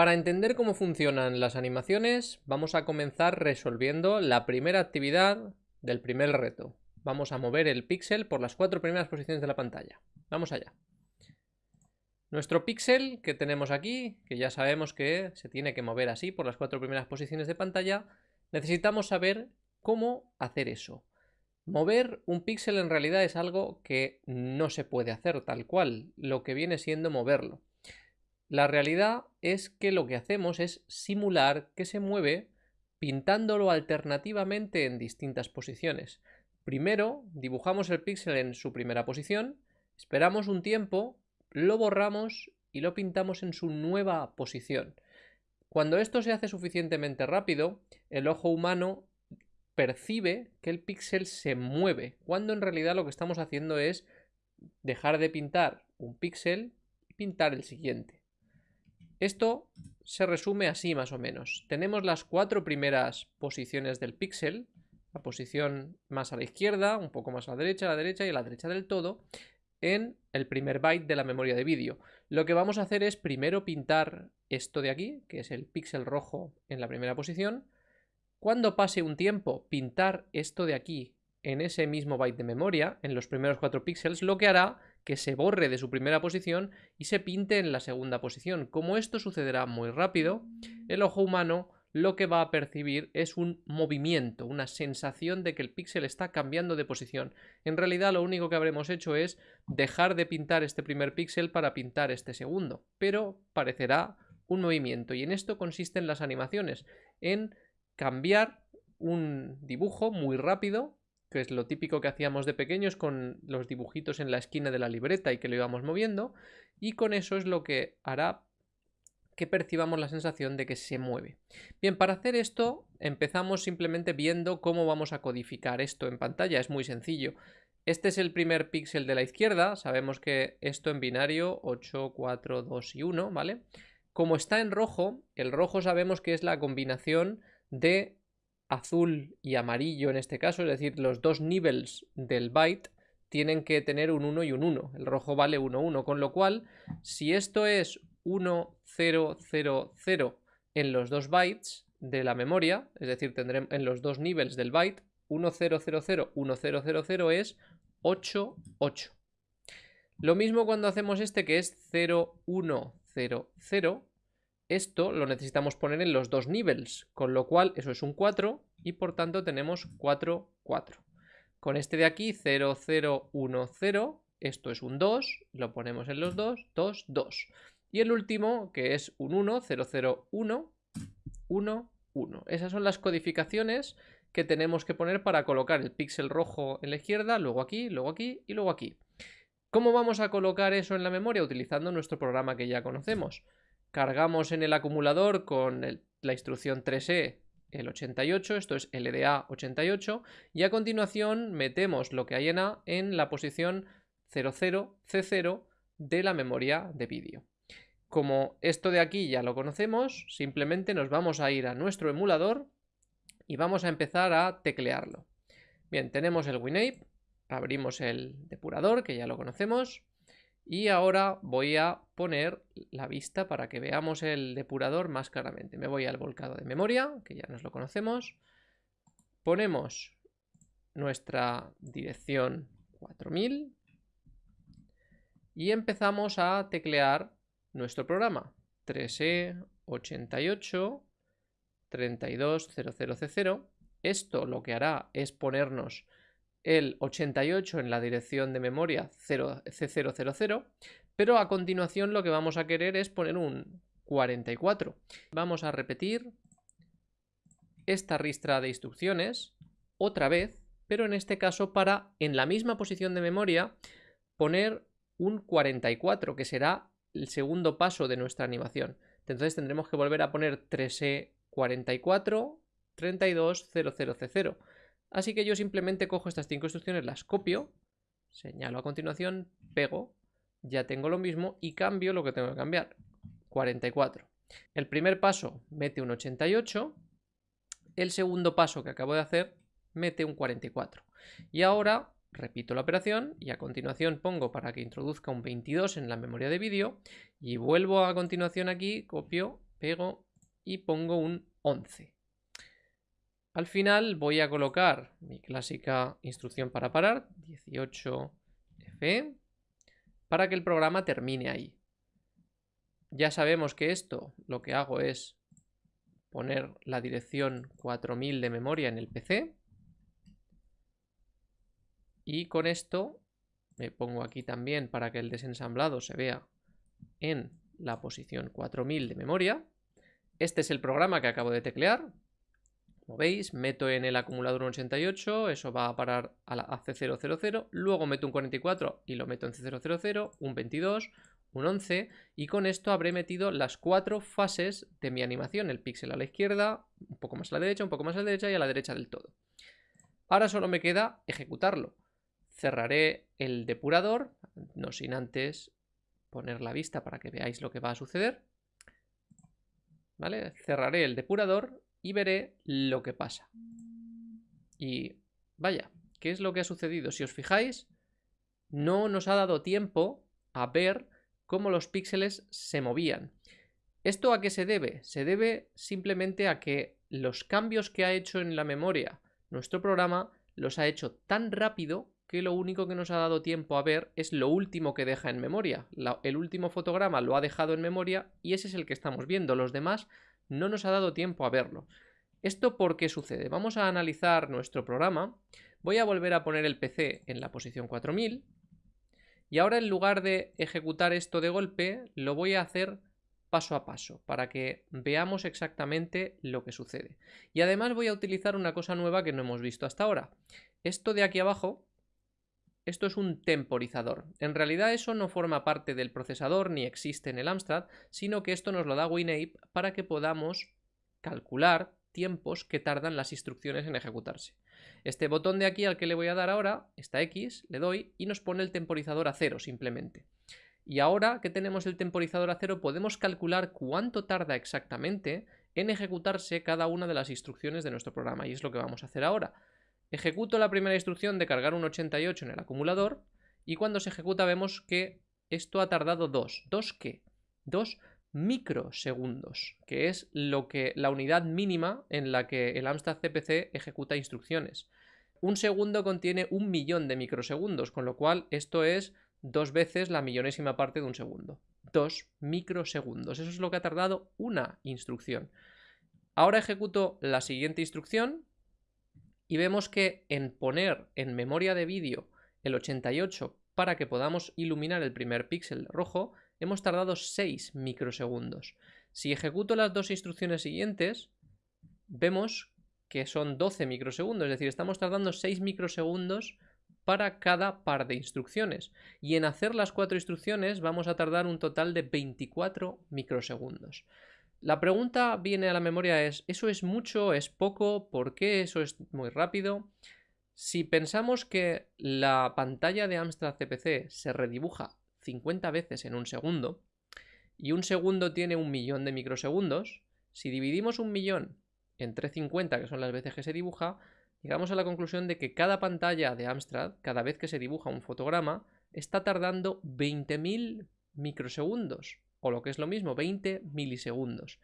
Para entender cómo funcionan las animaciones, vamos a comenzar resolviendo la primera actividad del primer reto. Vamos a mover el píxel por las cuatro primeras posiciones de la pantalla. Vamos allá. Nuestro píxel que tenemos aquí, que ya sabemos que se tiene que mover así por las cuatro primeras posiciones de pantalla, necesitamos saber cómo hacer eso. Mover un píxel en realidad es algo que no se puede hacer tal cual, lo que viene siendo moverlo. La realidad es que lo que hacemos es simular que se mueve pintándolo alternativamente en distintas posiciones. Primero dibujamos el píxel en su primera posición, esperamos un tiempo, lo borramos y lo pintamos en su nueva posición. Cuando esto se hace suficientemente rápido, el ojo humano percibe que el píxel se mueve, cuando en realidad lo que estamos haciendo es dejar de pintar un píxel y pintar el siguiente. Esto se resume así más o menos. Tenemos las cuatro primeras posiciones del píxel, la posición más a la izquierda, un poco más a la derecha, a la derecha y a la derecha del todo, en el primer byte de la memoria de vídeo. Lo que vamos a hacer es primero pintar esto de aquí, que es el píxel rojo en la primera posición. Cuando pase un tiempo, pintar esto de aquí en ese mismo byte de memoria, en los primeros cuatro píxeles, lo que hará que se borre de su primera posición y se pinte en la segunda posición. Como esto sucederá muy rápido, el ojo humano lo que va a percibir es un movimiento, una sensación de que el píxel está cambiando de posición. En realidad lo único que habremos hecho es dejar de pintar este primer píxel para pintar este segundo, pero parecerá un movimiento y en esto consisten las animaciones, en cambiar un dibujo muy rápido que es lo típico que hacíamos de pequeños con los dibujitos en la esquina de la libreta y que lo íbamos moviendo, y con eso es lo que hará que percibamos la sensación de que se mueve. Bien, para hacer esto empezamos simplemente viendo cómo vamos a codificar esto en pantalla, es muy sencillo. Este es el primer píxel de la izquierda, sabemos que esto en binario 8, 4, 2 y 1, ¿vale? Como está en rojo, el rojo sabemos que es la combinación de azul y amarillo en este caso, es decir, los dos niveles del byte tienen que tener un 1 y un 1. El rojo vale 1, 1, con lo cual, si esto es 1, 0, 0, 0 en los dos bytes de la memoria, es decir, tendremos en los dos niveles del byte, 1, 0, 0, 0, 1, 0, 0, 0 es 8, 8. Lo mismo cuando hacemos este que es 0, 1, 0, 0, esto lo necesitamos poner en los dos niveles, con lo cual eso es un 4 y por tanto tenemos 4, 4. Con este de aquí, 0, 0, 1, 0, esto es un 2, lo ponemos en los dos, 2, 2. Y el último, que es un 1, 0, 0, 1, 1, 1. Esas son las codificaciones que tenemos que poner para colocar el píxel rojo en la izquierda, luego aquí, luego aquí y luego aquí. ¿Cómo vamos a colocar eso en la memoria? Utilizando nuestro programa que ya conocemos cargamos en el acumulador con la instrucción 3E el 88, esto es LDA 88, y a continuación metemos lo que hay en A en la posición 00C0 de la memoria de vídeo. Como esto de aquí ya lo conocemos, simplemente nos vamos a ir a nuestro emulador y vamos a empezar a teclearlo. Bien, tenemos el WinApe, abrimos el depurador, que ya lo conocemos, y ahora voy a poner la vista para que veamos el depurador más claramente. Me voy al volcado de memoria, que ya nos lo conocemos. Ponemos nuestra dirección 4000 y empezamos a teclear nuestro programa 3E 88 3200C0. Esto lo que hará es ponernos el 88 en la dirección de memoria C000, pero a continuación lo que vamos a querer es poner un 44. Vamos a repetir esta ristra de instrucciones otra vez, pero en este caso para, en la misma posición de memoria, poner un 44, que será el segundo paso de nuestra animación. Entonces tendremos que volver a poner 3E44 3200C0. Así que yo simplemente cojo estas cinco instrucciones, las copio, señalo a continuación, pego, ya tengo lo mismo y cambio lo que tengo que cambiar, 44. El primer paso mete un 88, el segundo paso que acabo de hacer mete un 44. Y ahora repito la operación y a continuación pongo para que introduzca un 22 en la memoria de vídeo y vuelvo a continuación aquí, copio pego y pongo un 11. Al final voy a colocar mi clásica instrucción para parar, 18F, para que el programa termine ahí. Ya sabemos que esto lo que hago es poner la dirección 4000 de memoria en el PC. Y con esto me pongo aquí también para que el desensamblado se vea en la posición 4000 de memoria. Este es el programa que acabo de teclear. Veis, meto en el acumulador un 88, eso va a parar a la C000, luego meto un 44 y lo meto en C000, un 22, un 11 y con esto habré metido las cuatro fases de mi animación, el píxel a la izquierda, un poco más a la derecha, un poco más a la derecha y a la derecha del todo. Ahora solo me queda ejecutarlo. Cerraré el depurador, no sin antes poner la vista para que veáis lo que va a suceder. ¿Vale? Cerraré el depurador y veré lo que pasa. Y vaya, ¿qué es lo que ha sucedido? Si os fijáis, no nos ha dado tiempo a ver cómo los píxeles se movían. ¿Esto a qué se debe? Se debe simplemente a que los cambios que ha hecho en la memoria nuestro programa los ha hecho tan rápido que lo único que nos ha dado tiempo a ver es lo último que deja en memoria. el último fotograma lo ha dejado en memoria y ese es el que estamos viendo. Los demás no nos ha dado tiempo a verlo. ¿Esto por qué sucede? Vamos a analizar nuestro programa. Voy a volver a poner el PC en la posición 4000 y ahora en lugar de ejecutar esto de golpe, lo voy a hacer paso a paso para que veamos exactamente lo que sucede. Y además voy a utilizar una cosa nueva que no hemos visto hasta ahora. Esto de aquí abajo, esto es un temporizador. En realidad eso no forma parte del procesador ni existe en el Amstrad, sino que esto nos lo da WinApe para que podamos calcular tiempos que tardan las instrucciones en ejecutarse. Este botón de aquí al que le voy a dar ahora, esta X, le doy y nos pone el temporizador a cero simplemente. Y ahora que tenemos el temporizador a cero podemos calcular cuánto tarda exactamente en ejecutarse cada una de las instrucciones de nuestro programa y es lo que vamos a hacer ahora. Ejecuto la primera instrucción de cargar un 88 en el acumulador y cuando se ejecuta vemos que esto ha tardado 2. ¿2 qué? 2 microsegundos, que es lo que la unidad mínima en la que el Amstrad CPC ejecuta instrucciones. Un segundo contiene un millón de microsegundos, con lo cual esto es dos veces la millonésima parte de un segundo. Dos microsegundos. Eso es lo que ha tardado una instrucción. Ahora ejecuto la siguiente instrucción y vemos que en poner en memoria de vídeo el 88 para que podamos iluminar el primer píxel rojo, hemos tardado 6 microsegundos. Si ejecuto las dos instrucciones siguientes, vemos que son 12 microsegundos, es decir, estamos tardando 6 microsegundos para cada par de instrucciones. Y en hacer las cuatro instrucciones vamos a tardar un total de 24 microsegundos. La pregunta viene a la memoria es, ¿eso es mucho? ¿Es poco? ¿Por qué eso es muy rápido? Si pensamos que la pantalla de Amstrad CPC se redibuja 50 veces en un segundo, y un segundo tiene un millón de microsegundos, si dividimos un millón entre 50, que son las veces que se dibuja, llegamos a la conclusión de que cada pantalla de Amstrad, cada vez que se dibuja un fotograma, está tardando 20.000 microsegundos, o lo que es lo mismo, 20 milisegundos.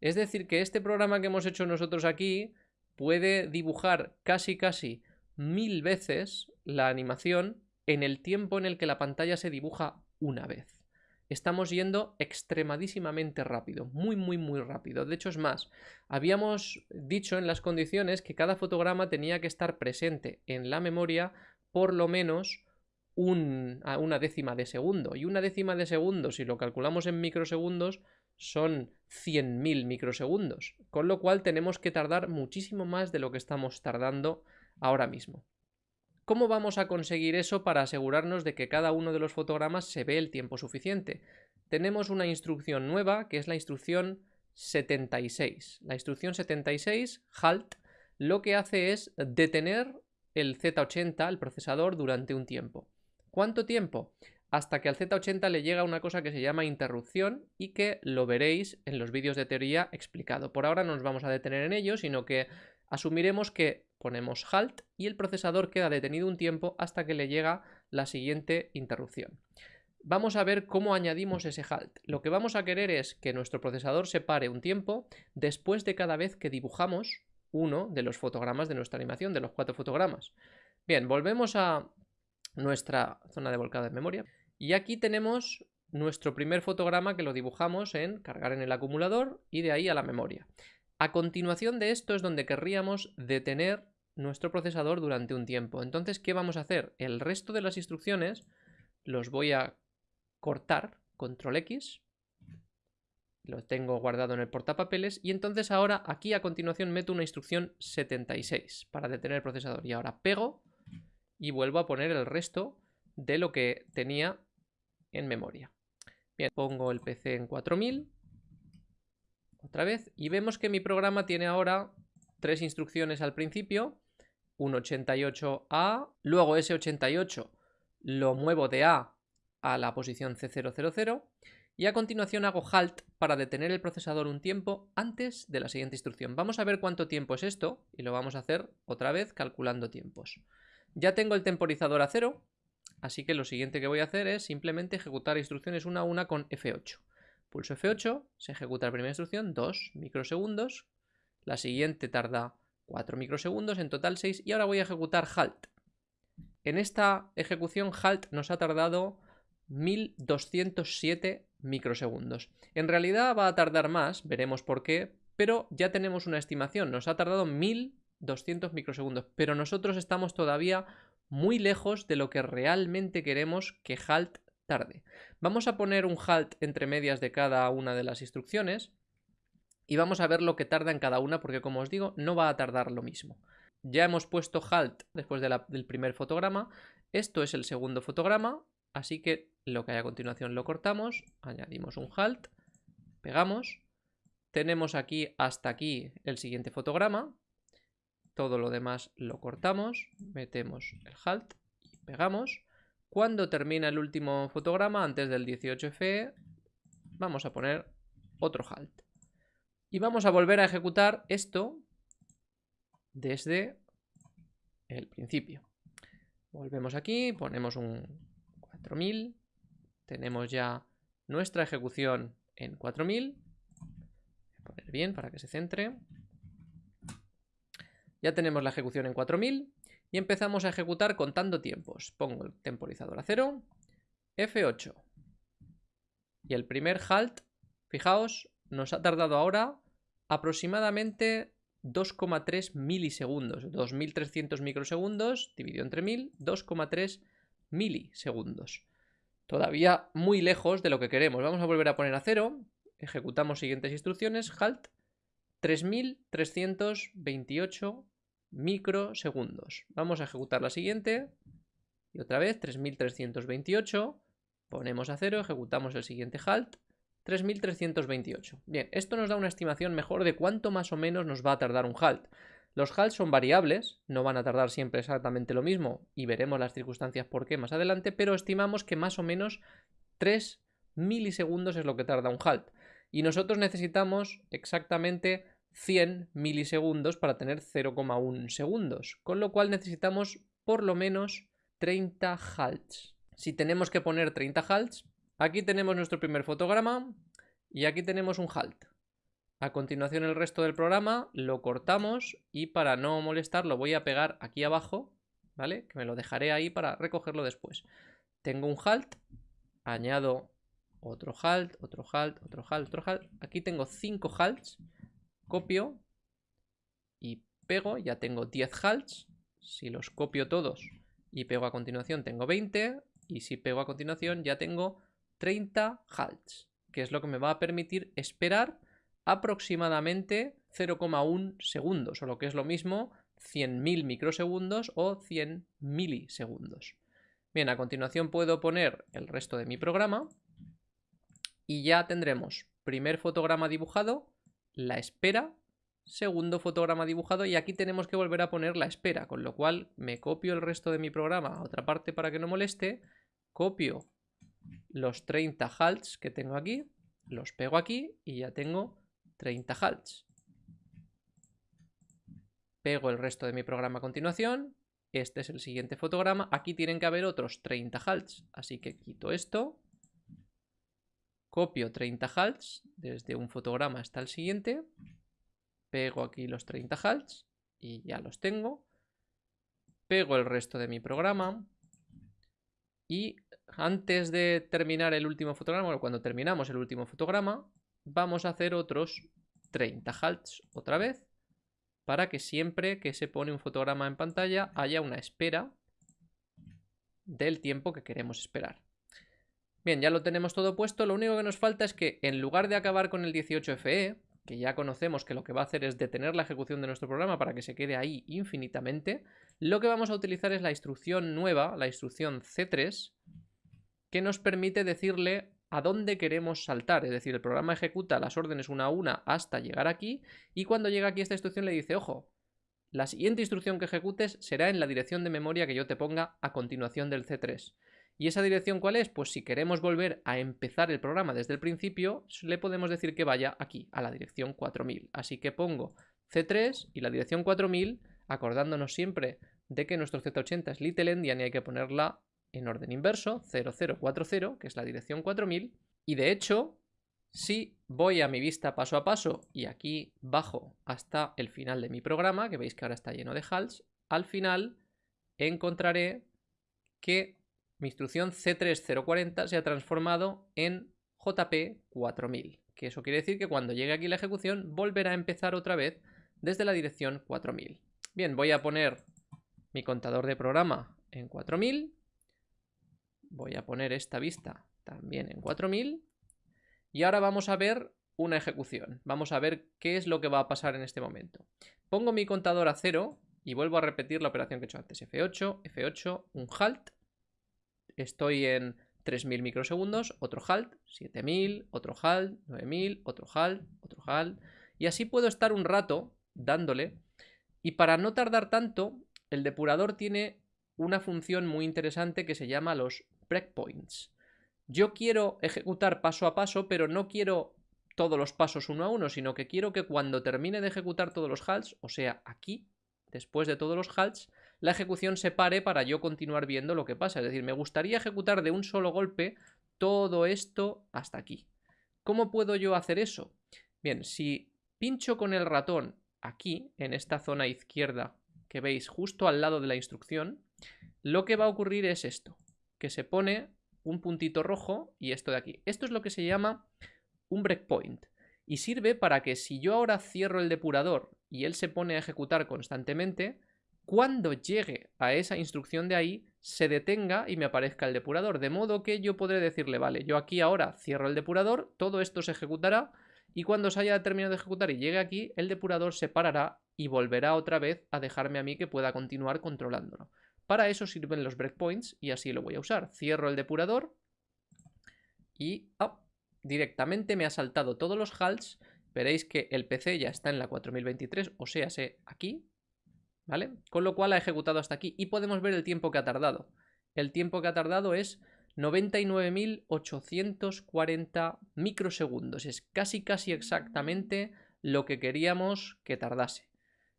Es decir, que este programa que hemos hecho nosotros aquí puede dibujar casi casi mil veces la animación en el tiempo en el que la pantalla se dibuja una vez. Estamos yendo extremadísimamente rápido, muy, muy, muy rápido. De hecho, es más, habíamos dicho en las condiciones que cada fotograma tenía que estar presente en la memoria por lo menos una décima de segundo. Y una décima de segundo, si lo calculamos en microsegundos, son 100.000 microsegundos. Con lo cual tenemos que tardar muchísimo más de lo que estamos tardando ahora mismo. ¿Cómo vamos a conseguir eso para asegurarnos de que cada uno de los fotogramas se ve el tiempo suficiente? Tenemos una instrucción nueva que es la instrucción 76. La instrucción 76, halt, lo que hace es detener el Z80, el procesador, durante un tiempo. ¿Cuánto tiempo? Hasta que al Z80 le llega una cosa que se llama interrupción y que lo veréis en los vídeos de teoría explicado. Por ahora no nos vamos a detener en ello, sino que asumiremos que ponemos halt y el procesador queda detenido un tiempo hasta que le llega la siguiente interrupción. vamos a ver cómo añadimos ese halt. Lo que vamos a querer es que nuestro procesador se pare un tiempo después de cada vez que dibujamos uno de los fotogramas de nuestra animación, de los cuatro fotogramas. Bien, volvemos a nuestra zona de volcado de memoria. Y aquí tenemos nuestro primer fotograma que lo dibujamos en cargar en el acumulador y de ahí a la memoria. A continuación de esto es donde querríamos detener nuestro procesador durante un tiempo. Entonces, ¿qué vamos a hacer? El resto de las instrucciones los voy a cortar, control X, lo tengo guardado en el portapapeles y entonces ahora aquí a continuación meto una instrucción 76 para detener el procesador y ahora pego y vuelvo a poner el resto de lo que tenía en memoria. Bien, pongo el PC en 4000 otra vez y vemos que mi programa tiene ahora tres instrucciones al principio, un 88A, luego ese 88 lo muevo de A a la posición C000 y a continuación hago halt para detener el procesador un tiempo antes de la siguiente instrucción. Vamos a ver cuánto tiempo es esto y lo vamos a hacer otra vez calculando tiempos. Ya tengo el temporizador a cero, así que lo siguiente que voy a hacer es simplemente ejecutar instrucciones una a una con F8. Pulso F8, se ejecuta la primera instrucción, 2 microsegundos, la siguiente tarda 4 microsegundos, en total 6, y ahora voy a ejecutar halt. En esta ejecución halt nos ha tardado 1207 microsegundos. En realidad va a tardar más, veremos por qué, pero ya tenemos una estimación, nos ha tardado 1200 microsegundos, pero nosotros estamos todavía muy lejos de lo que realmente queremos que halt tarde. Vamos a poner un halt entre medias de cada una de las instrucciones y vamos a ver lo que tarda en cada una porque como os digo no va a tardar lo mismo. Ya hemos puesto halt después del primer fotograma. Esto es el segundo fotograma, así que lo que hay a continuación lo cortamos, añadimos un halt, pegamos. Tenemos aquí hasta aquí el siguiente fotograma. Todo lo demás lo cortamos, metemos el halt y pegamos. Cuando termina el último fotograma, antes del 18F, vamos a poner otro halt. Y vamos a volver a ejecutar esto desde el principio. Volvemos aquí, ponemos un 4000, tenemos ya nuestra ejecución en 4000. Voy a poner bien para que se centre. Ya tenemos la ejecución en 4000 y empezamos a ejecutar contando tiempos. Pongo el temporizador a 0, F8. Y el primer halt, fijaos, nos ha tardado ahora aproximadamente 2,3 milisegundos, 2300 microsegundos dividido entre 1000, 2,3 milisegundos. Todavía muy lejos de lo que queremos. Vamos a volver a poner a cero, ejecutamos siguientes instrucciones, halt, 3328 microsegundos. Vamos a ejecutar la siguiente y otra vez 3328, ponemos a cero, ejecutamos el siguiente halt, 3328. Bien, esto nos da una estimación mejor de cuánto más o menos nos va a tardar un halt. Los halts son variables, no van a tardar siempre exactamente lo mismo y veremos las circunstancias por qué más adelante, pero estimamos que más o menos 3 milisegundos es lo que tarda un halt. Y nosotros necesitamos exactamente 100 milisegundos para tener 0,1 segundos, con lo cual necesitamos por lo menos 30 halts. Si tenemos que poner 30 halts, Aquí tenemos nuestro primer fotograma y aquí tenemos un halt. A continuación el resto del programa lo cortamos y para no molestar lo voy a pegar aquí abajo, ¿vale? Que me lo dejaré ahí para recogerlo después. Tengo un halt, añado otro halt, otro halt, otro halt, otro halt. Aquí tengo 5 halts, copio y pego, ya tengo 10 halts. Si los copio todos y pego a continuación tengo 20 y si pego a continuación ya tengo 30 halts, que es lo que me va a permitir esperar aproximadamente 0,1 segundos, o lo que es lo mismo, 100.000 microsegundos o 100 milisegundos. Bien, a continuación puedo poner el resto de mi programa y ya tendremos primer fotograma dibujado, la espera, segundo fotograma dibujado y aquí tenemos que volver a poner la espera, con lo cual me copio el resto de mi programa a otra parte para que no moleste, copio los 30 halts que tengo aquí, los pego aquí y ya tengo 30 halts. Pego el resto de mi programa a continuación. Este es el siguiente fotograma. Aquí tienen que haber otros 30 halts. Así que quito esto. Copio 30 halts desde un fotograma hasta el siguiente, pego aquí los 30 halts y ya los tengo, pego el resto de mi programa y antes de terminar el último fotograma, bueno, cuando terminamos el último fotograma, vamos a hacer otros 30 halts otra vez para que siempre que se pone un fotograma en pantalla haya una espera del tiempo que queremos esperar. Bien, ya lo tenemos todo puesto, lo único que nos falta es que en lugar de acabar con el 18FE, que ya conocemos que lo que va a hacer es detener la ejecución de nuestro programa para que se quede ahí infinitamente, lo que vamos a utilizar es la instrucción nueva, la instrucción C3, que nos permite decirle a dónde queremos saltar. Es decir, el programa ejecuta las órdenes una a una hasta llegar aquí y cuando llega aquí esta instrucción le dice, ojo, la siguiente instrucción que ejecutes será en la dirección de memoria que yo te ponga a continuación del C3. ¿Y esa dirección cuál es? Pues si queremos volver a empezar el programa desde el principio, le podemos decir que vaya aquí, a la dirección 4000. Así que pongo C3 y la dirección 4000, acordándonos siempre de que nuestro Z80 es little endian y hay que ponerla en orden inverso, 0040, que es la dirección 4000. Y de hecho, si voy a mi vista paso a paso y aquí bajo hasta el final de mi programa, que veis que ahora está lleno de halts, al final encontraré que mi instrucción C3040 se ha transformado en JP4000, que eso quiere decir que cuando llegue aquí la ejecución volverá a empezar otra vez desde la dirección 4000. Bien, voy a poner mi contador de programa en 4000, voy a poner esta vista también en 4000 y ahora vamos a ver una ejecución. Vamos a ver qué es lo que va a pasar en este momento. Pongo mi contador a cero y vuelvo a repetir la operación que he hecho antes. F8, F8, un halt estoy en 3000 microsegundos, otro halt, 7000, otro halt, 9000, otro halt, otro halt. Y así puedo estar un rato dándole. Y para no tardar tanto, el depurador tiene una función muy interesante que se llama los breakpoints. Yo quiero ejecutar paso a paso, pero no quiero todos los pasos uno a uno, sino que quiero que cuando termine de ejecutar todos los halts, o sea, aquí, después de todos los halts, la ejecución se pare para yo continuar viendo lo que pasa. Es decir, me gustaría ejecutar de un solo golpe todo esto hasta aquí. ¿Cómo puedo yo hacer eso? Bien, si pincho con el ratón aquí, en esta zona izquierda que veis justo al lado de la instrucción, lo que va a ocurrir es esto, que se pone un puntito rojo y esto de aquí. Esto es lo que se llama un breakpoint y sirve para que si yo ahora cierro el depurador y él se pone a ejecutar constantemente, cuando llegue a esa instrucción de ahí, se detenga y me aparezca el depurador. De modo que yo podré decirle, vale, yo aquí ahora cierro el depurador, todo esto se ejecutará y cuando se haya terminado de ejecutar y llegue aquí, el depurador se parará y volverá otra vez a dejarme a mí que pueda continuar controlándolo. Para eso sirven los breakpoints y así lo voy a usar. Cierro el depurador y oh, directamente me ha saltado todos los halts. Veréis que el PC ya está en la 4023, o sea, sé aquí, Con lo cual ha ejecutado hasta aquí y podemos ver el tiempo que ha tardado. El tiempo que ha tardado es 99.840 microsegundos. Es casi casi exactamente lo que queríamos que tardase.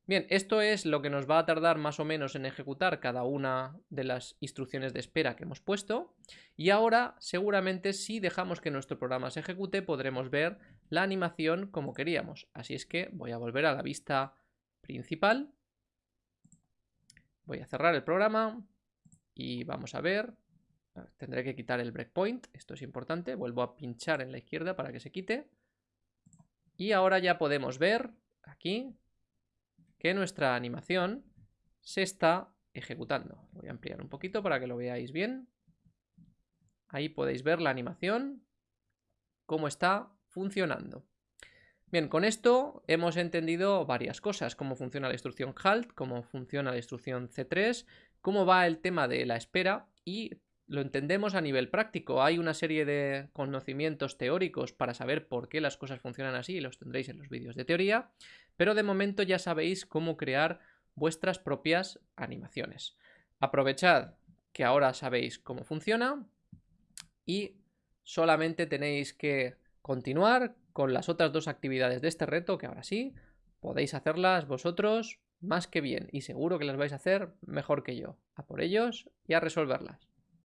Bien, esto es lo que nos va a tardar más o menos en ejecutar cada una de las instrucciones de espera que hemos puesto. Y ahora, seguramente, si dejamos que nuestro programa se ejecute, podremos ver la animación como queríamos. Así es que voy a volver a la vista principal Voy a cerrar el programa y vamos a ver. Tendré que quitar el breakpoint, esto es importante. Vuelvo a pinchar en la izquierda para que se quite. Y ahora ya podemos ver aquí que nuestra animación se está ejecutando. Voy a ampliar un poquito para que lo veáis bien. Ahí podéis ver la animación, cómo está funcionando. Bien, con esto hemos entendido varias cosas, cómo funciona la instrucción halt, cómo funciona la instrucción C3, cómo va el tema de la espera y lo entendemos a nivel práctico. Hay una serie de conocimientos teóricos para saber por qué las cosas funcionan así y los tendréis en los vídeos de teoría, pero de momento ya sabéis cómo crear vuestras propias animaciones. Aprovechad que ahora sabéis cómo funciona y solamente tenéis que continuar con las otras dos actividades de este reto, que ahora sí, podéis hacerlas vosotros más que bien y seguro que las vais a hacer mejor que yo. A por ellos y a resolverlas.